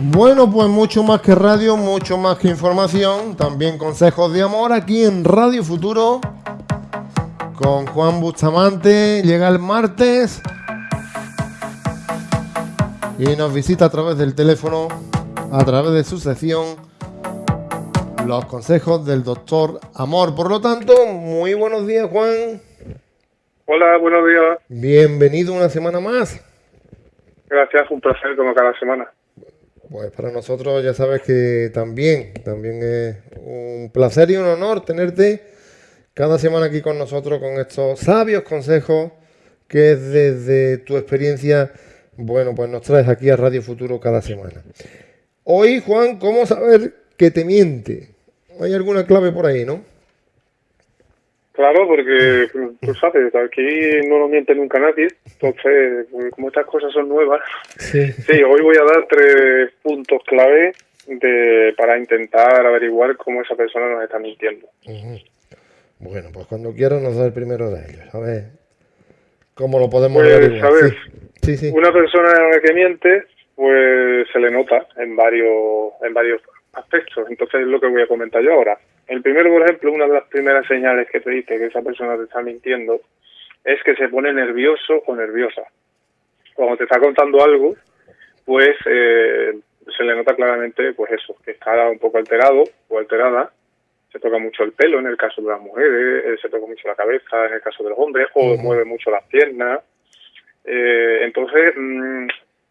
Bueno, pues mucho más que radio, mucho más que información, también consejos de amor aquí en Radio Futuro con Juan Bustamante. Llega el martes y nos visita a través del teléfono, a través de su sección, los consejos del doctor Amor. Por lo tanto, muy buenos días, Juan. Hola, buenos días. Bienvenido una semana más. Gracias, un placer como cada semana. Pues para nosotros ya sabes que también, también es un placer y un honor tenerte cada semana aquí con nosotros con estos sabios consejos que desde tu experiencia, bueno, pues nos traes aquí a Radio Futuro cada semana. Hoy, Juan, ¿cómo saber que te miente? Hay alguna clave por ahí, ¿no? Claro, porque tú sabes, aquí no nos miente nunca nadie, entonces, pues, como estas cosas son nuevas, sí. hoy voy a dar tres puntos clave de, para intentar averiguar cómo esa persona nos está mintiendo. Bueno, pues cuando quieras nos da el primero de ellos, a ver cómo lo podemos pues, averiguar. ¿sabes? Sí. Sí, Una persona que miente, pues se le nota en varios, en varios aspectos, entonces es lo que voy a comentar yo ahora. El primero, por ejemplo, una de las primeras señales que te dice que esa persona te está mintiendo es que se pone nervioso o nerviosa. Cuando te está contando algo, pues eh, se le nota claramente, pues eso, que está un poco alterado o alterada. Se toca mucho el pelo en el caso de las mujeres, eh, se toca mucho la cabeza en el caso de los hombres, o mueve mucho las piernas. Eh, entonces, mm,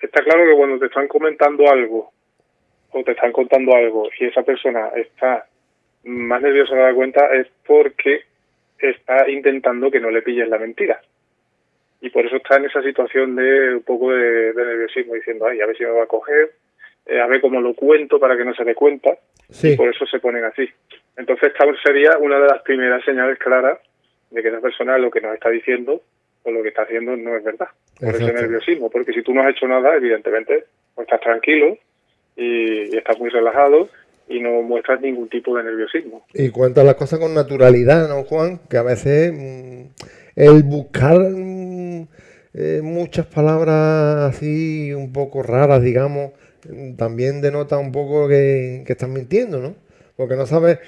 está claro que cuando te están comentando algo o te están contando algo y esa persona está más nervioso de dar cuenta es porque está intentando que no le pilles la mentira. Y por eso está en esa situación de un poco de, nerviosismo, diciendo, ay, a ver si me va a coger, eh, a ver cómo lo cuento para que no se dé cuenta. Y por eso se ponen así. Entonces, esta sería una de las primeras señales claras de que esa persona lo que nos está diciendo o lo que está haciendo no es verdad. Por ese nerviosismo. Porque si tú no has hecho nada, evidentemente, pues estás tranquilo y estás muy relajado y no muestras ningún tipo de nerviosismo. Y cuentas las cosas con naturalidad, ¿no, Juan? Que a veces mm, el buscar mm, eh, muchas palabras así un poco raras, digamos, mm, también denota un poco que, que estás mintiendo, ¿no? Porque no sabes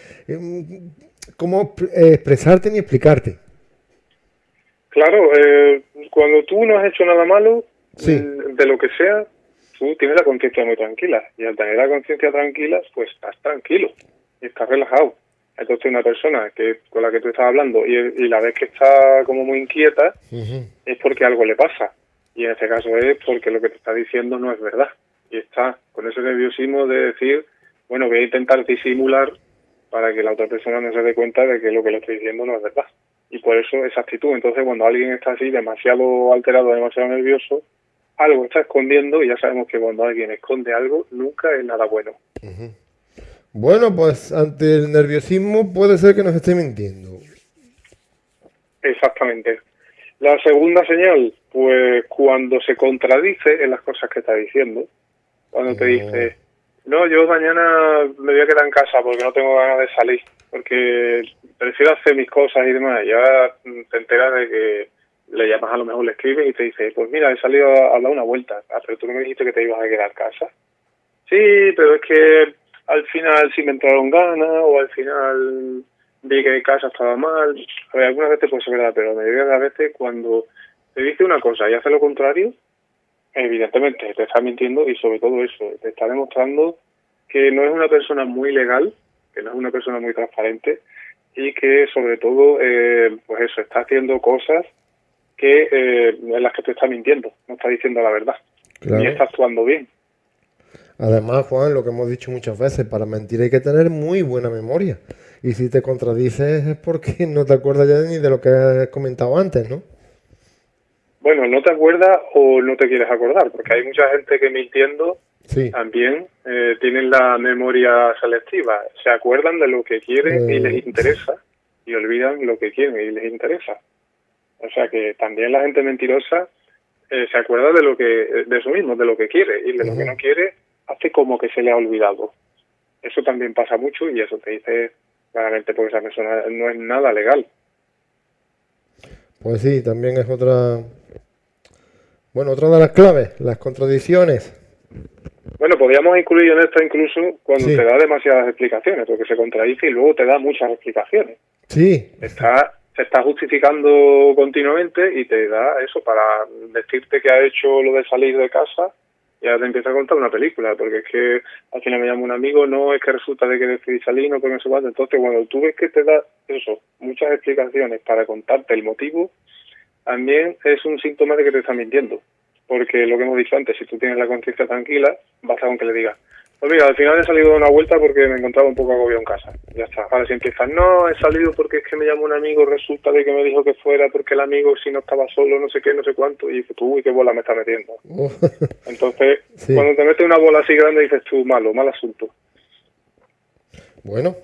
cómo expresarte ni explicarte. Claro, eh, cuando tú no has hecho nada malo, de lo que sea, tú tienes la conciencia muy tranquila y al tener la conciencia tranquila, pues estás tranquilo y estás relajado. Entonces una persona que con la que tú estás hablando y, la ves que está como muy inquieta es porque algo le pasa y en este caso es porque lo que te está diciendo no es verdad y está con ese nerviosismo de decir, bueno, voy a intentar disimular para que la otra persona no se dé cuenta de que lo que le estoy diciendo no es verdad. Y por eso esa actitud. Entonces cuando alguien está así demasiado alterado, demasiado nervioso, algo está escondiendo y ya sabemos que cuando alguien esconde algo nunca es nada bueno. Bueno, pues ante el nerviosismo puede ser que nos esté mintiendo. Exactamente. La segunda señal, pues cuando se contradice en las cosas que está diciendo, cuando te dice, no, yo mañana me voy a quedar en casa porque no tengo ganas de salir, porque prefiero hacer mis cosas y demás, y ahora te enteras de que le llamas a lo mejor, le escribes y te dice, pues mira, he salido a, dar una vuelta, pero tú no me dijiste que te ibas a quedar casa. Sí, pero es que al final sí me entraron ganas o al final vi que casa estaba mal. A ver, algunas veces puede ser verdad, pero me digas a veces cuando te dice una cosa y hace lo contrario, evidentemente te está mintiendo y sobre todo eso, te está demostrando que no es una persona muy legal, que no es una persona muy transparente y que sobre todo, eh, pues eso, está haciendo cosas que eh, en las que te está mintiendo, no está diciendo la verdad, ni está actuando bien. Además, Juan, lo que hemos dicho muchas veces, para mentir hay que tener muy buena memoria. Y si te contradices es porque no te acuerdas ya ni de lo que has comentado antes, ¿no? Bueno, no te acuerdas o no te quieres acordar, porque hay mucha gente que mintiendo también eh, tienen la memoria selectiva. Se acuerdan de lo que quieren y les eh. interesa y olvidan lo que quieren y les interesa. O sea que también la gente mentirosa eh, se acuerda de lo que de eso mismo, de lo que quiere y de lo que no quiere hace como que se le ha olvidado. Eso también pasa mucho y eso te dice claramente porque esa persona no es nada legal. Pues sí, también es otra bueno, otra de las claves, las contradicciones. Bueno, podríamos incluir en esto incluso cuando te da demasiadas explicaciones, porque se contradice y luego te da muchas explicaciones. Sí. Está, se está justificando continuamente y te da eso para decirte que ha hecho lo de salir de casa y ahora te empieza a contar una película, porque es que al final me llama un amigo, no es que resulta de que decidí salir, no porque no se Entonces, cuando tú ves que te da eso, muchas explicaciones para contarte el motivo, también es un síntoma de que te está mintiendo. Porque lo que hemos dicho antes, si tú tienes la conciencia tranquila, basta con que le digas, pues mira, al final he salido de una vuelta porque me encontraba un poco agobiado en casa. Ya está. Ahora si empiezas, no, he salido porque es que me llamó un amigo, resulta de que me dijo que fuera porque el amigo si no estaba solo, no sé qué, no sé cuánto, y dices tú, uy, qué bola me está metiendo. Entonces, cuando te metes una bola así grande, dices tú, malo, mal asunto. Bueno,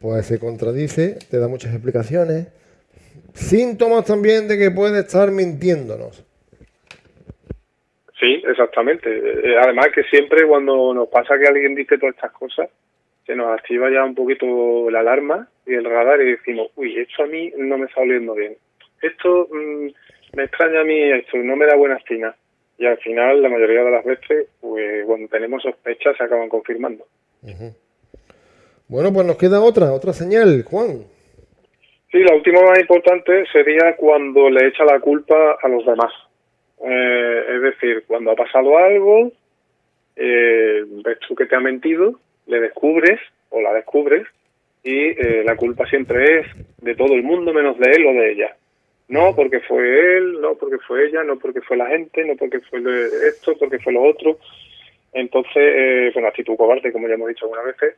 pues se contradice, te da muchas explicaciones. Síntomas también de que puede estar mintiéndonos. Sí, exactamente. Eh, además que siempre cuando nos pasa que alguien dice todas estas cosas, se nos activa ya un poquito la alarma y el radar y decimos, uy, esto a mí no me está oliendo bien. Esto mm, me extraña a mí, esto no me da buena espina. Y al final, la mayoría de las veces, pues cuando tenemos sospechas, se acaban confirmando. Bueno, pues nos queda otra, otra señal, Juan. Sí, la última más importante sería cuando le echa la culpa a los demás. Eh, es decir, cuando ha pasado algo, eh, ves tú que te ha mentido, le descubres o la descubres y eh, la culpa siempre es de todo el mundo menos de él o de ella. No porque fue él, no porque fue ella, no porque fue la gente, no porque fue esto, porque fue lo otro. Entonces, eh, bueno, actitud cobarde, como ya hemos dicho algunas veces,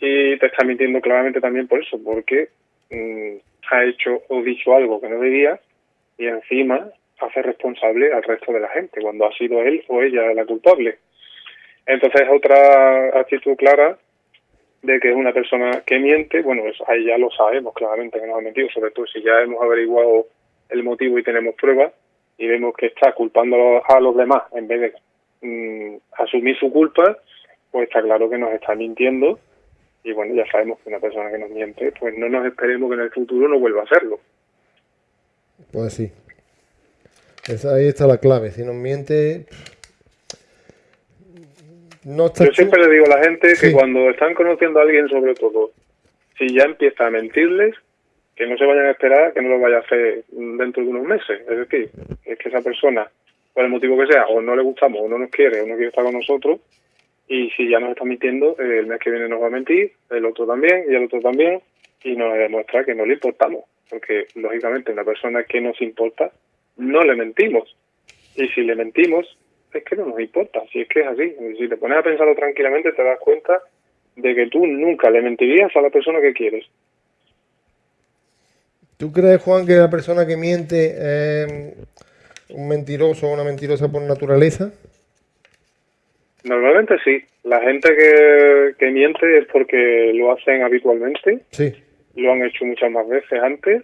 y te está mintiendo claramente también por eso, porque mm, ha hecho o dicho algo que no debía y encima hace responsable al resto de la gente, cuando ha sido él o ella la culpable. Entonces es otra actitud clara de que es una persona que miente, bueno, ahí ya lo sabemos claramente que no ha mentido, sobre todo si ya hemos averiguado el motivo y tenemos pruebas y vemos que está culpando a los demás en vez de mm, asumir su culpa, pues está claro que nos está mintiendo y bueno, ya sabemos que una persona que nos miente, pues no nos esperemos que en el futuro no vuelva a hacerlo. Pues sí, ahí está la clave. Si nos miente. No Yo siempre le digo a la gente que cuando están conociendo a alguien, sobre todo, si ya empieza a mentirles, que no se vayan a esperar que no lo vaya a hacer dentro de unos meses. Es decir, es que esa persona, por el motivo que sea, o no le gustamos, o no nos quiere, o no quiere estar con nosotros, y si ya nos está mintiendo, el mes que viene nos va a mentir, el otro también, y el otro también, y nos demuestra que no le importamos. Porque, lógicamente, una persona que nos importa no le mentimos. Y si le mentimos, es que no nos importa, si es que es así. Si te pones a pensarlo tranquilamente, te das cuenta de que tú nunca le mentirías a la persona que quieres. ¿Tú crees, Juan, que la persona que miente es un mentiroso o una mentirosa por naturaleza? Normalmente sí. La gente que, que miente es porque lo hacen habitualmente. Sí. Lo han hecho muchas más veces antes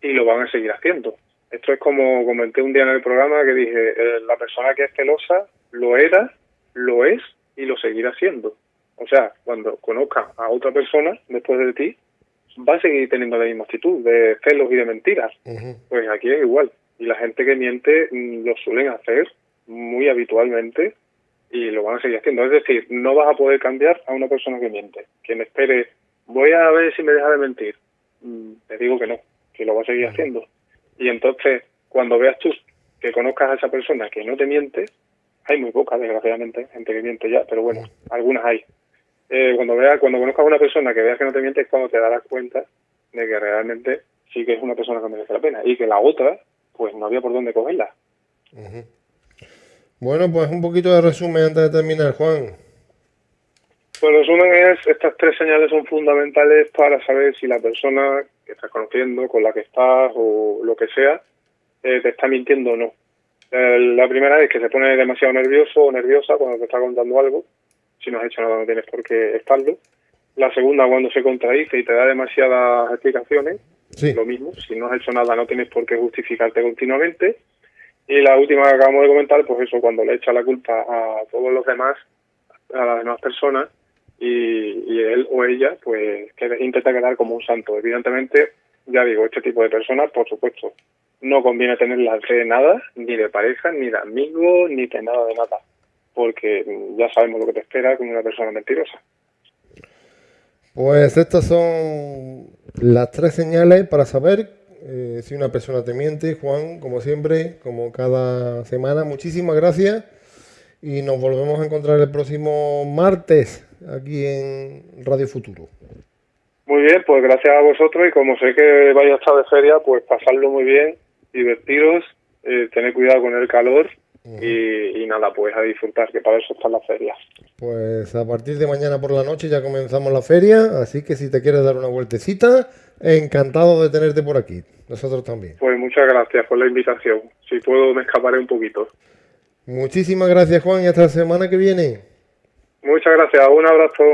y lo van a seguir haciendo. Esto es como comenté un día en el programa que dije, eh, la persona que es celosa lo era, lo es y lo seguirá siendo. O sea, cuando conozca a otra persona después de ti, va a seguir teniendo la misma actitud de celos y de mentiras. Pues aquí es igual. Y la gente que miente mm, lo suelen hacer muy habitualmente y lo van a seguir haciendo. Es decir, no vas a poder cambiar a una persona que miente. Quien espere, voy a ver si me deja de mentir. Mm, te digo que no, que lo va a seguir haciendo. Y entonces, cuando veas tú que conozcas a esa persona que no te miente, hay muy pocas, desgraciadamente, gente que miente ya, pero bueno, algunas hay. Eh, cuando veas, cuando conozcas a una persona que veas que no te miente, es cuando te darás cuenta de que realmente sí que es una persona que merece la pena y que la otra, pues no había por dónde cogerla. Bueno, pues un poquito de resumen antes de terminar, Juan. Pues el resumen es, estas tres señales son fundamentales para saber si la persona que estás conociendo, con la que estás o lo que sea, eh, te está mintiendo o no. Eh, la primera es que se pone demasiado nervioso o nerviosa cuando te está contando algo. Si no has hecho nada no tienes por qué estarlo. La segunda, cuando se contradice y te da demasiadas explicaciones. Lo mismo, si no has hecho nada no tienes por qué justificarte continuamente. Y la última que acabamos de comentar, pues eso, cuando le echa la culpa a todos los demás, a las demás personas, y, él o ella pues intenta quedar como un santo. Evidentemente, ya digo, este tipo de personas, por supuesto, no conviene tenerlas de nada, ni de pareja, ni de amigos, ni de nada de nada. porque ya sabemos lo que te espera con una persona mentirosa. Pues estas son las tres señales para saber eh, si una persona te miente. Juan, como siempre, como cada semana, muchísimas gracias y nos volvemos a encontrar el próximo martes aquí en Radio Futuro. Muy bien, pues gracias a vosotros y como sé que vais a estar de feria, pues pasarlo muy bien, divertiros, eh, tener cuidado con el calor y, nada, pues a disfrutar, que para eso están las ferias. Pues a partir de mañana por la noche ya comenzamos la feria, así que si te quieres dar una vueltecita, encantado de tenerte por aquí. Nosotros también. Pues muchas gracias por la invitación. Si puedo, me escaparé un poquito. Muchísimas gracias, Juan, y hasta la semana que viene. Muchas gracias. Un abrazo.